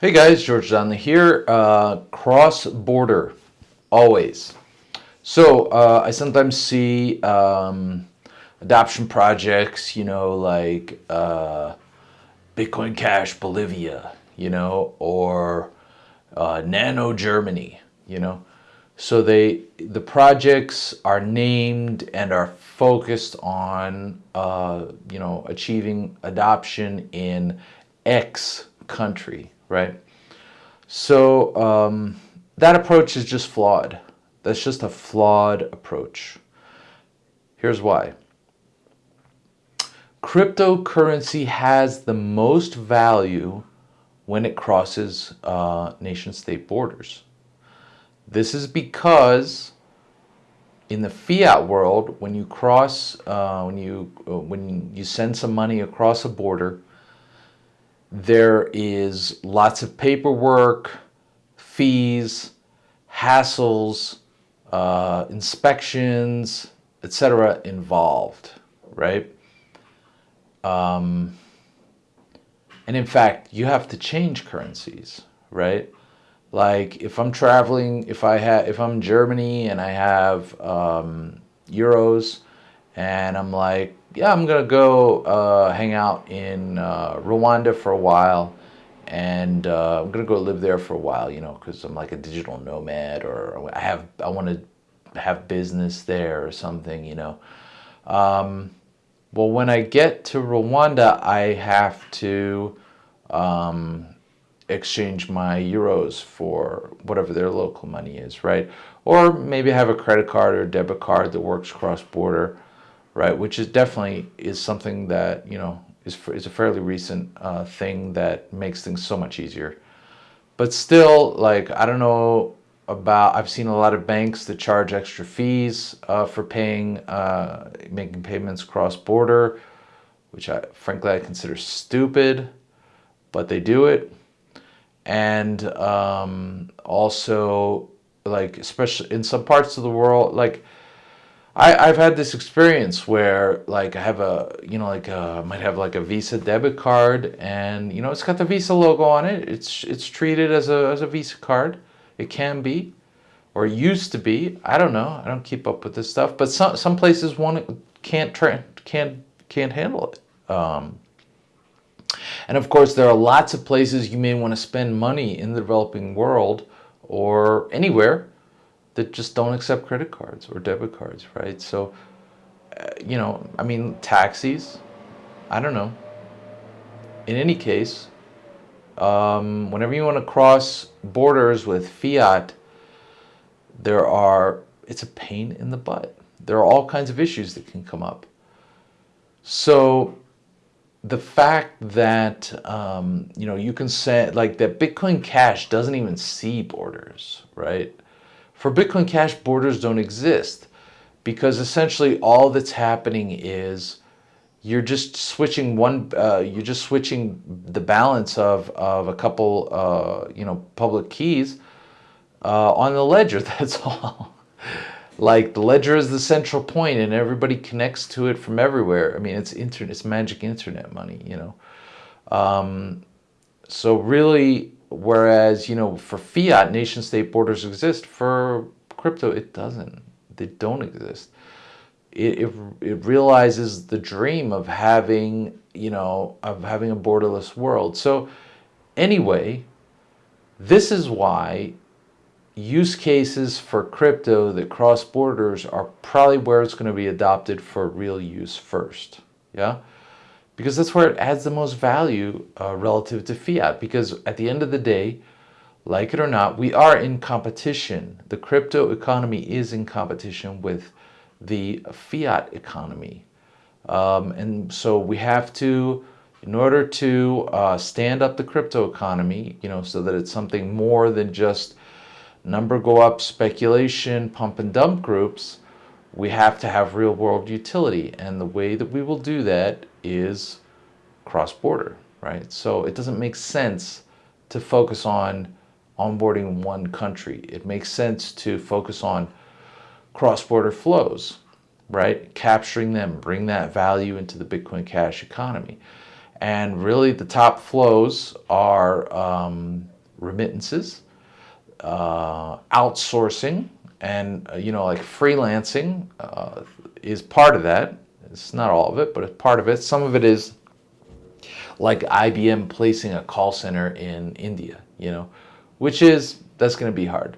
Hey guys, George Donnelly here. Uh, cross border, always. So uh, I sometimes see um, adoption projects, you know, like uh, Bitcoin Cash Bolivia, you know, or uh, Nano Germany, you know. So they the projects are named and are focused on, uh, you know, achieving adoption in X country right? So um, that approach is just flawed. That's just a flawed approach. Here's why. Cryptocurrency has the most value when it crosses uh, nation-state borders. This is because in the fiat world, when you cross, uh, when you uh, when you send some money across a border, there is lots of paperwork, fees, hassles, uh, inspections, etc. involved, right? Um, and in fact, you have to change currencies, right? Like if I'm traveling, if I have, if I'm in Germany and I have um, euros, and I'm like, yeah, I'm gonna go uh, hang out in uh, Rwanda for a while, and uh, I'm gonna go live there for a while, you know, because I'm like a digital nomad, or I have I want to have business there or something, you know. Um, well, when I get to Rwanda, I have to um, exchange my euros for whatever their local money is, right? Or maybe I have a credit card or debit card that works cross-border right? Which is definitely is something that, you know, is, is a fairly recent uh, thing that makes things so much easier. But still, like, I don't know about, I've seen a lot of banks that charge extra fees uh, for paying, uh, making payments cross-border, which I, frankly, I consider stupid, but they do it. And um, also, like, especially in some parts of the world, like, I, have had this experience where like I have a, you know, like uh, might have like a Visa debit card and, you know, it's got the Visa logo on it. It's, it's treated as a, as a Visa card. It can be, or used to be. I don't know. I don't keep up with this stuff, but some, some places want can't, can't, can't handle it. Um, and of course, there are lots of places you may want to spend money in the developing world or anywhere that just don't accept credit cards or debit cards, right? So, uh, you know, I mean, taxis, I don't know. In any case, um, whenever you want to cross borders with fiat, there are, it's a pain in the butt. There are all kinds of issues that can come up. So the fact that, um, you know, you can say, like that Bitcoin Cash doesn't even see borders, right? For Bitcoin Cash, borders don't exist because essentially all that's happening is you're just switching one, uh, you're just switching the balance of, of a couple, uh, you know, public keys uh, on the ledger, that's all. like the ledger is the central point and everybody connects to it from everywhere. I mean, it's internet, it's magic internet money, you know. Um, so really Whereas, you know, for fiat, nation state borders exist. For crypto, it doesn't. They don't exist. It, it, it realizes the dream of having, you know, of having a borderless world. So anyway, this is why use cases for crypto that cross borders are probably where it's going to be adopted for real use first. Yeah because that's where it adds the most value uh, relative to fiat. Because at the end of the day, like it or not, we are in competition. The crypto economy is in competition with the fiat economy. Um, and so we have to, in order to uh, stand up the crypto economy, you know, so that it's something more than just number go up speculation, pump and dump groups, we have to have real world utility. And the way that we will do that is cross-border, right? So it doesn't make sense to focus on onboarding one country. It makes sense to focus on cross-border flows, right? Capturing them, bring that value into the Bitcoin Cash economy. And really, the top flows are um, remittances, uh, outsourcing, and uh, you know, like freelancing uh, is part of that. It's not all of it, but it's part of it. Some of it is like IBM placing a call center in India, you know, which is that's going to be hard.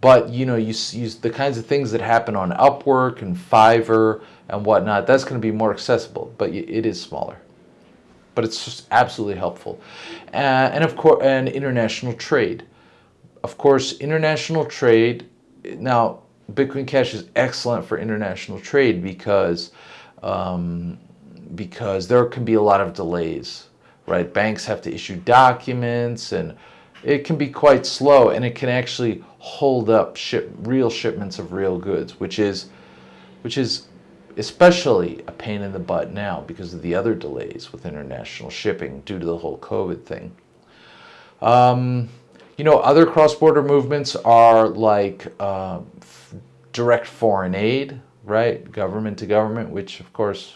But you know, you use the kinds of things that happen on Upwork and Fiverr and whatnot. That's going to be more accessible, but it is smaller. But it's just absolutely helpful, uh, and of course, and international trade. Of course, international trade. Now, Bitcoin Cash is excellent for international trade because um, because there can be a lot of delays, right? Banks have to issue documents and it can be quite slow and it can actually hold up ship real shipments of real goods, which is which is especially a pain in the butt now because of the other delays with international shipping due to the whole COVID thing. Um, you know, other cross-border movements are like uh, direct foreign aid, right? Government to government, which of course,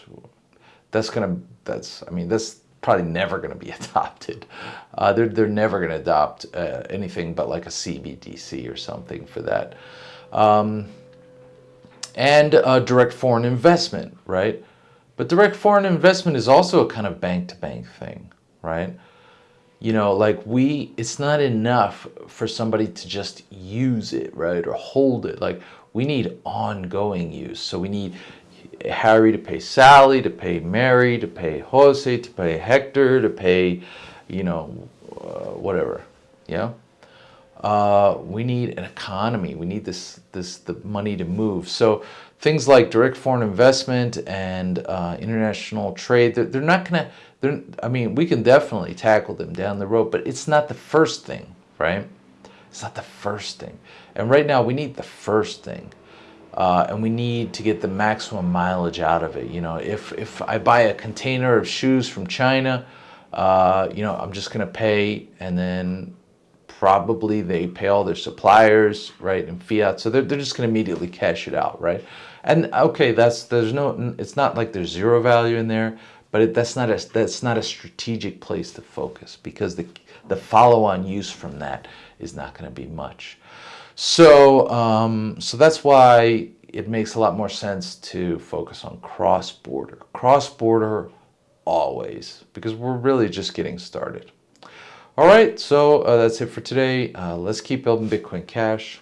that's gonna, that's, I mean, that's probably never gonna be adopted. Uh, they're, they're never gonna adopt uh, anything but like a CBDC or something for that. Um, and direct foreign investment, right? But direct foreign investment is also a kind of bank-to-bank -bank thing, right? You know, like we, it's not enough for somebody to just use it, right? Or hold it. Like we need ongoing use. So we need Harry to pay Sally, to pay Mary, to pay Jose, to pay Hector, to pay, you know, uh, whatever. Yeah. Uh, we need an economy. We need this, this, the money to move. So things like direct foreign investment and uh, international trade, they're, they're not going to, I mean, we can definitely tackle them down the road, but it's not the first thing, right? It's not the first thing. And right now we need the first thing. Uh, and we need to get the maximum mileage out of it. You know, if, if I buy a container of shoes from China, uh, you know, I'm just going to pay and then probably they pay all their suppliers, right, in fiat. So they're, they're just going to immediately cash it out, right? And okay, that's, there's no, it's not like there's zero value in there, but it, that's not a, that's not a strategic place to focus because the, the follow-on use from that is not going to be much. So, um, so that's why it makes a lot more sense to focus on cross-border. Cross-border always, because we're really just getting started. All right, so uh, that's it for today. Uh, let's keep building Bitcoin Cash.